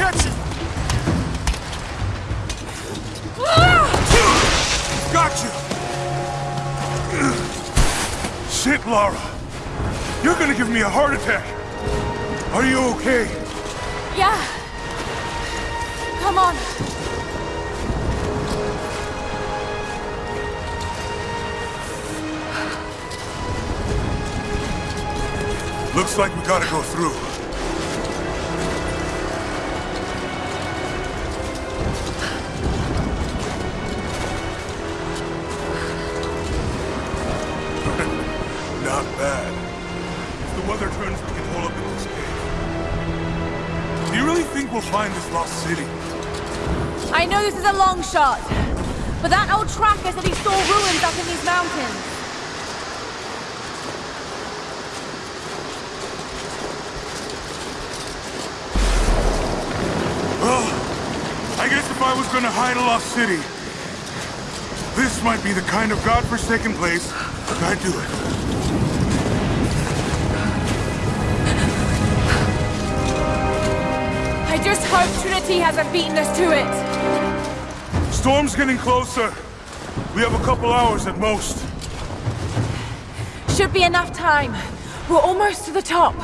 catch it! Got you! Shit, Lara. You're gonna give me a heart attack. Are you okay? Yeah. Come on. Looks like we gotta go through. Bad. If the weather turns, we can hold up in this cave. Do you really think we'll find this lost city? I know this is a long shot, but that old tracker said he saw ruins up in these mountains. Well, I guess if I was gonna hide a lost city, this might be the kind of godforsaken place I'd do it. Hope Trinity hasn't beaten us to it. Storm's getting closer. We have a couple hours at most. Should be enough time. We're almost to the top.